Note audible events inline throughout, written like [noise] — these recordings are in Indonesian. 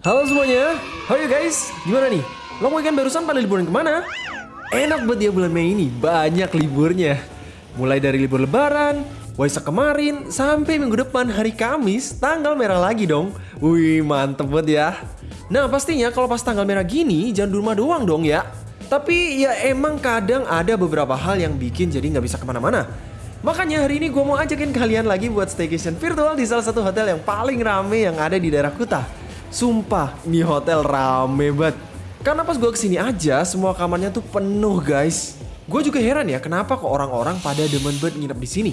Halo semuanya, how are you guys? Gimana nih? Long weekend barusan pada liburan ke mana? Enak banget ya bulan Mei ini, banyak liburnya. Mulai dari libur lebaran, Waisak kemarin, sampai minggu depan hari Kamis, tanggal merah lagi dong. Wih, mantep banget ya. Nah pastinya kalau pas tanggal merah gini, jangan di rumah doang dong ya. Tapi ya emang kadang ada beberapa hal yang bikin jadi nggak bisa ke mana-mana. Makanya hari ini gue mau ajakin kalian lagi buat staycation virtual di salah satu hotel yang paling rame yang ada di daerah Kuta. Sumpah, ini hotel rame banget. Karena pas gue ke sini aja, semua kamarnya tuh penuh guys. Gue juga heran ya kenapa kok orang-orang pada demen banget nginep di sini.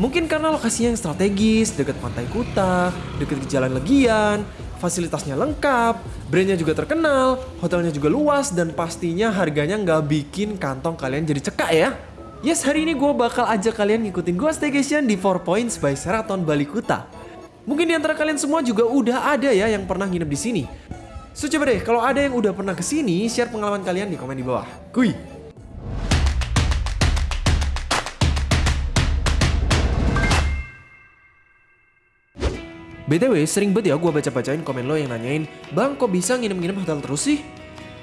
Mungkin karena lokasinya yang strategis, deket pantai Kuta, deket ke jalan Legian, fasilitasnya lengkap, brandnya juga terkenal, hotelnya juga luas, dan pastinya harganya nggak bikin kantong kalian jadi cekak ya. Yes, hari ini gue bakal ajak kalian ngikutin gue staycation di Four Points by Sheraton Bali Kuta. Mungkin di antara kalian semua juga udah ada ya yang pernah nginep di sini. So coba deh, kalau ada yang udah pernah ke sini, share pengalaman kalian di komen di bawah. Kuy! BTW, sering banget ya gue baca-bacain komen lo yang nanyain, Bang kok bisa nginep-nginep hotel terus sih?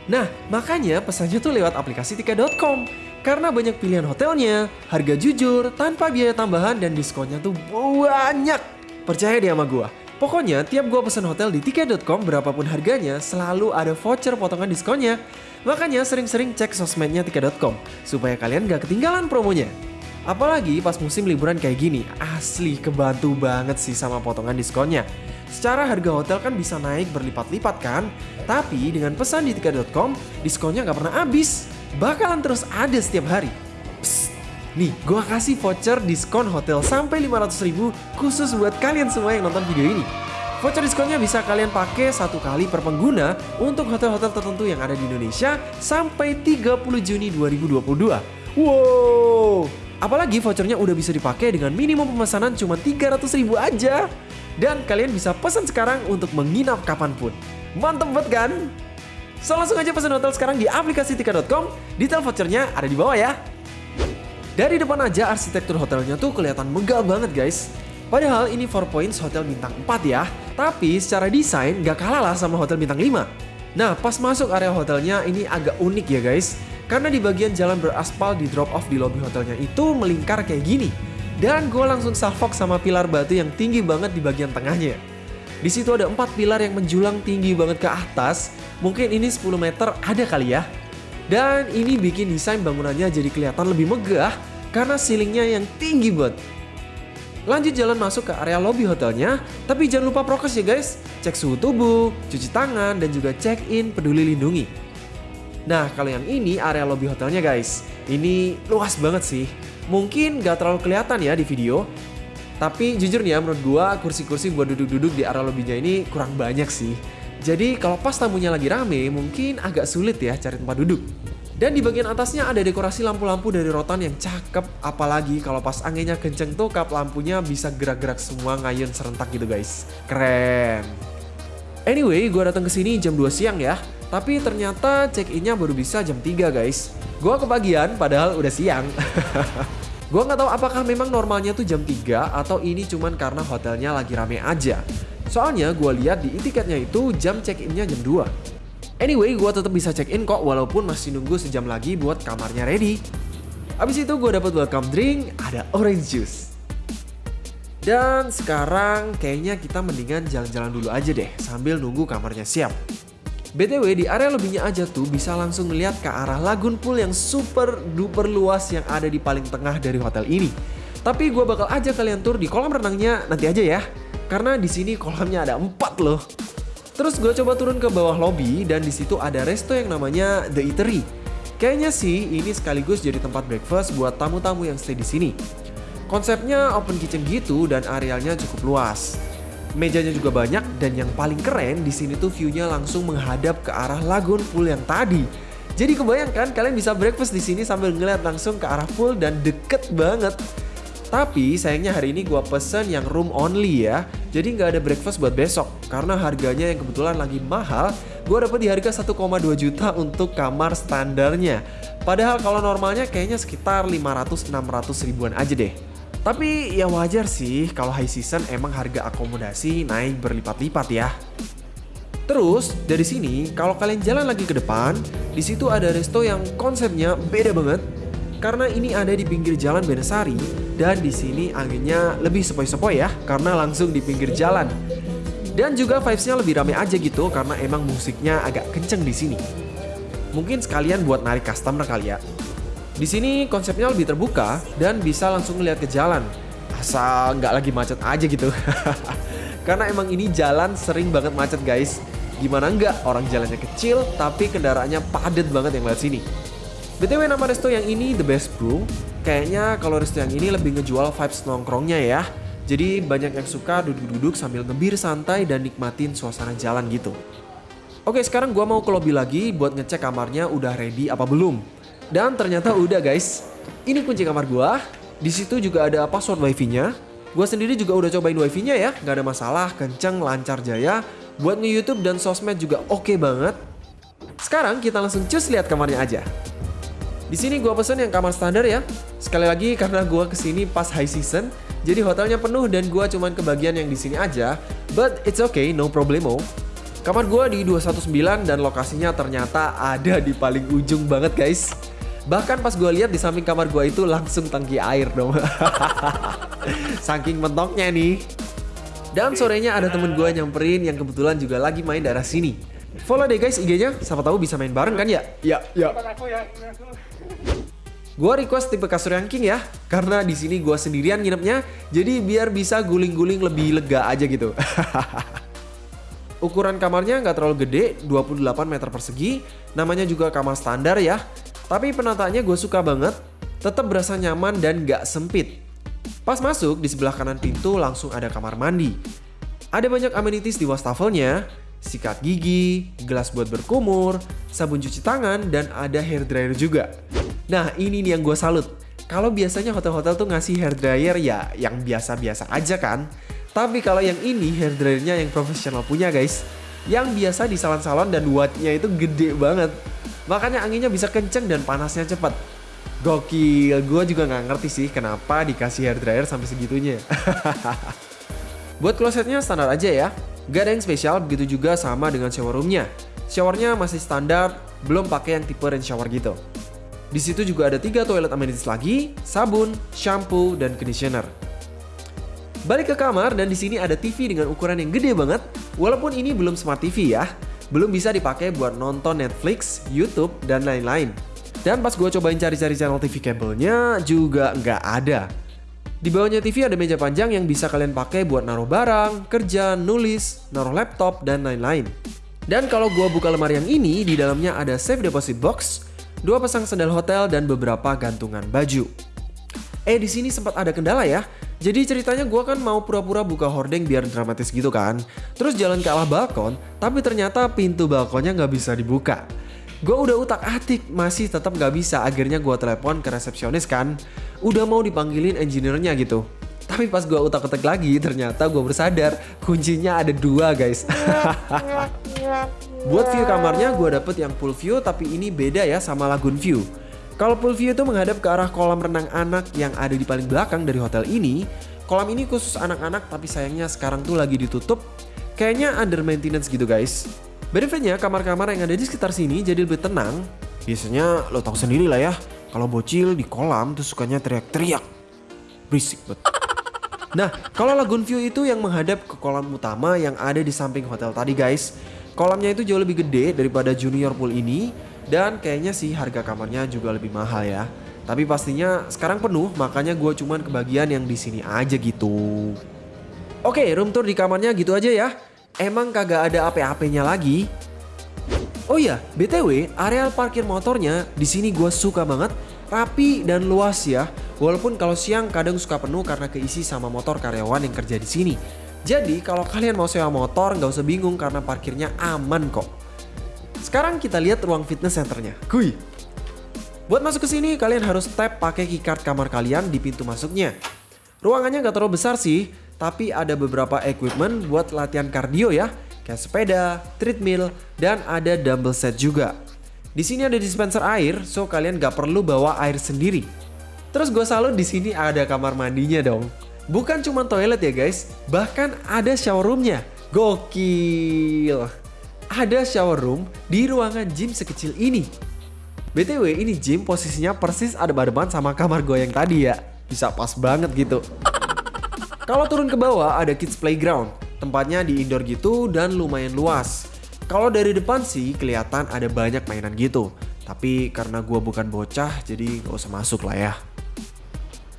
Nah, makanya pesannya tuh lewat aplikasi tika.com. Karena banyak pilihan hotelnya, harga jujur, tanpa biaya tambahan dan diskonnya tuh banyak. Percaya deh sama gue. Pokoknya tiap gue pesan hotel di tiket.com berapapun harganya selalu ada voucher potongan diskonnya. Makanya sering-sering cek sosmednya tiket.com supaya kalian gak ketinggalan promonya. Apalagi pas musim liburan kayak gini, asli kebantu banget sih sama potongan diskonnya. Secara harga hotel kan bisa naik berlipat-lipat kan? Tapi dengan pesan di tiket.com, diskonnya nggak pernah habis. Bakalan terus ada setiap hari. Nih gue kasih voucher diskon hotel sampai 500 ribu khusus buat kalian semua yang nonton video ini. Voucher diskonnya bisa kalian pakai satu kali per pengguna untuk hotel-hotel tertentu yang ada di Indonesia sampai 30 Juni 2022. Wow! Apalagi vouchernya udah bisa dipakai dengan minimum pemesanan cuma 300 ribu aja. Dan kalian bisa pesan sekarang untuk menginap kapan pun. Mantep banget kan? So langsung aja pesan hotel sekarang di aplikasi tika.com. Detail vouchernya ada di bawah ya. Dari depan aja arsitektur hotelnya tuh kelihatan megah banget guys. Padahal ini Four Points Hotel Bintang 4 ya. Tapi secara desain gak kalah lah sama Hotel Bintang 5. Nah pas masuk area hotelnya ini agak unik ya guys. Karena di bagian jalan beraspal di drop off di lobby hotelnya itu melingkar kayak gini. Dan gue langsung salfok sama pilar batu yang tinggi banget di bagian tengahnya. Di situ ada empat pilar yang menjulang tinggi banget ke atas. Mungkin ini 10 meter ada kali ya. Dan ini bikin desain bangunannya jadi kelihatan lebih megah karena ceilingnya yang tinggi banget. Lanjut jalan masuk ke area lobby hotelnya, tapi jangan lupa prokes ya guys. Cek suhu tubuh, cuci tangan, dan juga check in peduli lindungi. Nah kalau yang ini area lobby hotelnya guys. Ini luas banget sih. Mungkin gak terlalu kelihatan ya di video. Tapi jujur nih ya menurut gua kursi-kursi buat duduk-duduk di area lobbynya ini kurang banyak sih. Jadi kalau pas tamunya lagi rame mungkin agak sulit ya cari tempat duduk. Dan di bagian atasnya ada dekorasi lampu-lampu dari rotan yang cakep. Apalagi kalau pas anginnya kenceng tuh kap lampunya bisa gerak-gerak semua ngayun serentak gitu guys. Keren. Anyway, gue datang ke sini jam 2 siang ya. Tapi ternyata check-innya baru bisa jam 3 guys. Gua kebagian padahal udah siang. [laughs] Gua nggak tahu apakah memang normalnya tuh jam 3 atau ini cuman karena hotelnya lagi rame aja. Soalnya gue lihat di tiketnya itu jam check-innya jam 2. Anyway, gue tetap bisa check-in kok walaupun masih nunggu sejam lagi buat kamarnya ready. Abis itu gue dapat welcome drink, ada orange juice. Dan sekarang kayaknya kita mendingan jalan-jalan dulu aja deh sambil nunggu kamarnya siap. BTW di area lebihnya aja tuh bisa langsung ngeliat ke arah lagun pool yang super duper luas yang ada di paling tengah dari hotel ini. Tapi gue bakal aja kalian tur di kolam renangnya nanti aja ya. Karena di sini kolamnya ada empat loh. Terus gue coba turun ke bawah lobby dan di situ ada resto yang namanya The Eatery. Kayaknya sih ini sekaligus jadi tempat breakfast buat tamu-tamu yang stay di sini. Konsepnya open kitchen gitu dan arealnya cukup luas. Mejanya juga banyak dan yang paling keren di sini tuh view-nya langsung menghadap ke arah lagun pool yang tadi. Jadi kebayangkan kalian bisa breakfast di sini sambil ngeliat langsung ke arah pool dan deket banget. Tapi sayangnya hari ini gua pesen yang room only ya. Jadi nggak ada breakfast buat besok karena harganya yang kebetulan lagi mahal. Gua dapet di harga 1,2 juta untuk kamar standarnya. Padahal kalau normalnya kayaknya sekitar 500-600 ribuan aja deh. Tapi ya wajar sih kalau high season emang harga akomodasi naik berlipat-lipat ya. Terus dari sini kalau kalian jalan lagi ke depan, di situ ada resto yang konsepnya beda banget. Karena ini ada di pinggir jalan Benesari dan di sini anginnya lebih sepoi-sepoi ya karena langsung di pinggir jalan. Dan juga vibes-nya lebih rame aja gitu karena emang musiknya agak kenceng di sini. Mungkin sekalian buat narik customer kali ya. Di sini konsepnya lebih terbuka dan bisa langsung lihat ke jalan. Asal nggak lagi macet aja gitu. [laughs] karena emang ini jalan sering banget macet guys. Gimana nggak orang jalannya kecil tapi kendaraannya padat banget yang lewat sini. BTW nama resto yang ini The Best Brew. Kayaknya kalau resto yang ini lebih ngejual vibes nongkrongnya ya. Jadi banyak yang suka duduk-duduk sambil ngebir santai dan nikmatin suasana jalan gitu. Oke sekarang gua mau ke lobby lagi buat ngecek kamarnya udah ready apa belum. Dan ternyata udah guys. Ini kunci kamar gua. Di situ juga ada password wifi-nya. Gua sendiri juga udah cobain wifi-nya ya, nggak ada masalah, kenceng, lancar jaya. Buat nge-youtube dan sosmed juga oke okay banget. Sekarang kita langsung cus lihat kamarnya aja. Di sini gua pesen yang kamar standar ya. Sekali lagi karena gua ke sini pas high season, jadi hotelnya penuh dan gua cuman kebagian yang di sini aja. But it's okay, no problemo. Kamar gua di 219 dan lokasinya ternyata ada di paling ujung banget guys. Bahkan pas gue lihat di samping kamar gue itu langsung tangki air dong. [laughs] Saking mentoknya nih. Dan sorenya ada temen gue nyamperin yang kebetulan juga lagi main daerah sini. Follow deh guys IG-nya, siapa tahu bisa main bareng kan ya? Ya, ya. Gue request tipe kasur yang king ya, karena di sini gue sendirian nginepnya, jadi biar bisa guling-guling lebih lega aja gitu. [laughs] Ukuran kamarnya nggak terlalu gede, 28 meter persegi, namanya juga kamar standar ya. Tapi penataannya gue suka banget, tetap berasa nyaman dan nggak sempit. Pas masuk, di sebelah kanan pintu langsung ada kamar mandi. Ada banyak amenities di wastafelnya, sikat gigi, gelas buat berkumur, sabun cuci tangan, dan ada hair dryer juga. Nah ini nih yang gue salut. Kalau biasanya hotel-hotel tuh ngasih hair dryer ya yang biasa-biasa aja kan. Tapi kalau yang ini hair dryernya yang profesional punya guys. Yang biasa di salon-salon dan wattnya itu gede banget. Makanya anginnya bisa kenceng dan panasnya cepat. Gokil, gue juga nggak ngerti sih kenapa dikasih hair dryer sampai segitunya. [laughs] Buat klosetnya standar aja ya, gak ada yang spesial begitu juga sama dengan shower roomnya. Showernya masih standar, belum pakai yang tipe rain shower gitu. Di situ juga ada tiga toilet amenities lagi, sabun, shampoo, dan conditioner. Balik ke kamar dan di sini ada TV dengan ukuran yang gede banget. Walaupun ini belum smart TV ya, belum bisa dipakai buat nonton Netflix, YouTube, dan lain-lain. Dan pas gue cobain cari-cari channel TV kabelnya juga nggak ada. Di bawahnya TV ada meja panjang yang bisa kalian pakai buat naruh barang, kerja, nulis, naruh laptop, dan lain-lain. Dan kalau gue buka lemari yang ini, di dalamnya ada safe deposit box, dua pasang sandal hotel, dan beberapa gantungan baju. Eh di sini sempat ada kendala ya. Jadi ceritanya gue kan mau pura-pura buka hordeng biar dramatis gitu kan. Terus jalan ke arah balkon, tapi ternyata pintu balkonnya nggak bisa dibuka. Gue udah utak atik masih tetap gak bisa akhirnya gue telepon ke resepsionis kan. Udah mau dipanggilin engineer-nya gitu. Tapi pas gue utak-utak lagi ternyata gue bersadar kuncinya ada dua guys. Buat view kamarnya gue dapet yang full view tapi ini beda ya sama lagoon view. Kalau full view itu menghadap ke arah kolam renang anak yang ada di paling belakang dari hotel ini. Kolam ini khusus anak-anak tapi sayangnya sekarang tuh lagi ditutup. Kayaknya under maintenance gitu guys. Benefitnya kamar-kamar yang ada di sekitar sini jadi lebih tenang. Biasanya lo tau sendiri lah ya, kalau bocil di kolam tuh sukanya teriak-teriak. Berisik banget. [laughs] Nah, kalau Lagoon View itu yang menghadap ke kolam utama yang ada di samping hotel tadi guys. Kolamnya itu jauh lebih gede daripada junior pool ini dan kayaknya sih harga kamarnya juga lebih mahal ya. Tapi pastinya sekarang penuh makanya gue cuman kebagian yang di sini aja gitu. Oke, room tour di kamarnya gitu aja ya emang kagak ada apa-apanya lagi. Oh iya, BTW, areal parkir motornya di sini gue suka banget, rapi dan luas ya. Walaupun kalau siang kadang suka penuh karena keisi sama motor karyawan yang kerja di sini. Jadi kalau kalian mau sewa motor nggak usah bingung karena parkirnya aman kok. Sekarang kita lihat ruang fitness centernya. Kuy. Buat masuk ke sini kalian harus tap pakai keycard kamar kalian di pintu masuknya. Ruangannya nggak terlalu besar sih, tapi ada beberapa equipment buat latihan kardio ya, kayak sepeda, treadmill, dan ada dumbbell set juga. Di sini ada dispenser air, so kalian gak perlu bawa air sendiri. Terus gue salut di sini ada kamar mandinya dong. Bukan cuma toilet ya guys, bahkan ada shower roomnya. Gokil. ada shower room di ruangan gym sekecil ini. BTW ini gym posisinya persis ada badeban sama kamar gue yang tadi ya. Bisa pas banget gitu. Kalau turun ke bawah ada kids playground. Tempatnya di indoor gitu dan lumayan luas. Kalau dari depan sih kelihatan ada banyak mainan gitu. Tapi karena gue bukan bocah jadi gak usah masuk lah ya.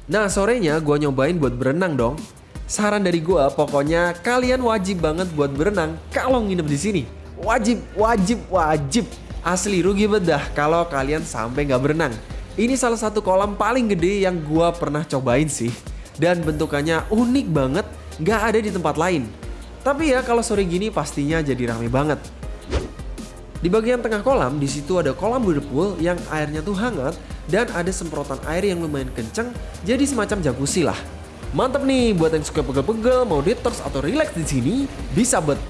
Nah sorenya gue nyobain buat berenang dong. Saran dari gue pokoknya kalian wajib banget buat berenang kalau nginep di sini. Wajib, wajib, wajib. Asli rugi bedah kalau kalian sampai nggak berenang. Ini salah satu kolam paling gede yang gua pernah cobain sih. Dan bentukannya unik banget, nggak ada di tempat lain. Tapi ya kalau sore gini pastinya jadi rame banget. Di bagian tengah kolam, di situ ada kolam whirlpool yang airnya tuh hangat dan ada semprotan air yang lumayan kenceng, jadi semacam jacuzzi lah. Mantep nih buat yang suka pegel-pegel, mau detox atau relax di sini, bisa bet.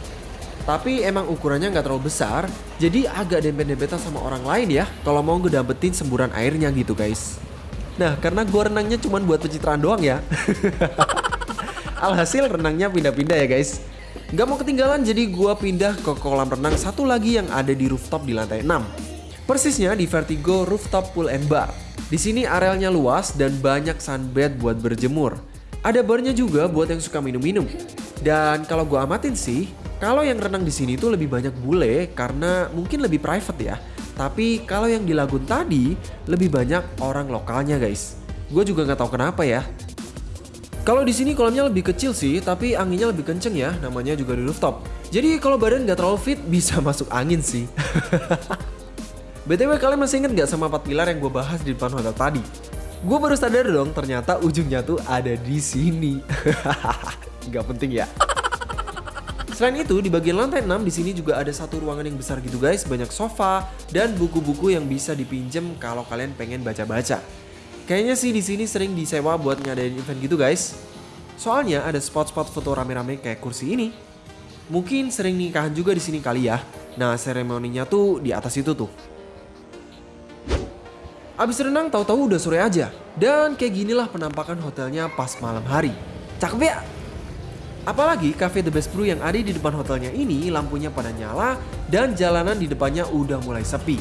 Tapi emang ukurannya nggak terlalu besar, jadi agak dempet-dempetan sama orang lain ya kalau mau ngedapetin semburan airnya gitu guys. Nah karena gue renangnya cuma buat pencitraan doang ya. [laughs] Alhasil renangnya pindah-pindah ya guys. Gak mau ketinggalan jadi gue pindah ke kolam renang satu lagi yang ada di rooftop di lantai 6. Persisnya di Vertigo Rooftop Pool and Bar. Di sini arealnya luas dan banyak sunbed buat berjemur. Ada barnya juga buat yang suka minum-minum. Dan kalau gue amatin sih, kalau yang renang di sini tuh lebih banyak bule karena mungkin lebih private ya. Tapi kalau yang di lagun tadi lebih banyak orang lokalnya guys. Gue juga nggak tahu kenapa ya. Kalau di sini kolamnya lebih kecil sih, tapi anginnya lebih kenceng ya. Namanya juga di rooftop. Jadi kalau badan nggak terlalu fit bisa [laughs] masuk angin sih. [laughs] BTW kalian masih inget nggak sama empat pilar yang gue bahas di depan hotel tadi? Gue baru sadar dong ternyata ujungnya tuh ada di sini. [laughs] Gak penting ya. Selain itu, di bagian lantai 6 di sini juga ada satu ruangan yang besar gitu guys, banyak sofa dan buku-buku yang bisa dipinjem kalau kalian pengen baca-baca. Kayaknya sih di sini sering disewa buat ngadain event gitu guys. Soalnya ada spot-spot foto rame-rame kayak kursi ini. Mungkin sering nikahan juga di sini kali ya. Nah, seremoninya tuh di atas itu tuh. Abis renang tahu-tahu udah sore aja. Dan kayak ginilah penampakan hotelnya pas malam hari. Cakep ya? Apalagi cafe The Best Brew yang ada di depan hotelnya ini lampunya pada nyala dan jalanan di depannya udah mulai sepi.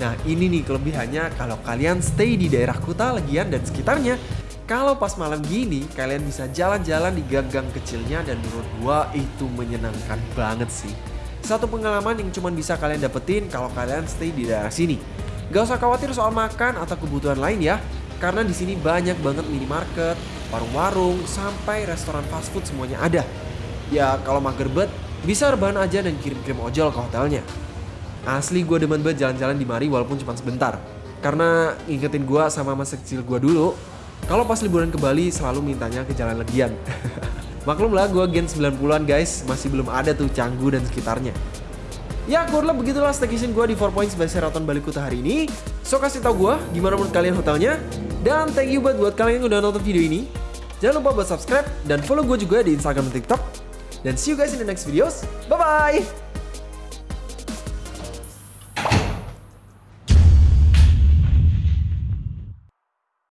Nah ini nih kelebihannya kalau kalian stay di daerah Kuta, Legian dan sekitarnya. Kalau pas malam gini kalian bisa jalan-jalan di gang-gang kecilnya dan menurut gua itu menyenangkan banget sih. Satu pengalaman yang cuma bisa kalian dapetin kalau kalian stay di daerah sini. Gak usah khawatir soal makan atau kebutuhan lain ya, karena di sini banyak banget minimarket, warung-warung, sampai restoran fast food semuanya ada. Ya kalau mager bet, bisa rebahan aja dan kirim-kirim ojol ke hotelnya. Asli gue demen banget jalan-jalan di mari walaupun cuma sebentar. Karena ingetin gue sama masa kecil gue dulu, kalau pas liburan ke Bali selalu mintanya ke Jalan Legian. [laughs] Maklum lah gue gen 90-an guys, masih belum ada tuh Canggu dan sekitarnya. Ya kurang begitulah staycation gue di 4 Points by Sheraton Bali Kuta hari ini. So kasih tau gue gimana menurut kalian hotelnya. Dan thank you buat buat kalian yang udah nonton video ini. Jangan lupa buat subscribe dan follow gue juga di Instagram dan TikTok. Dan see you guys in the next videos. Bye-bye!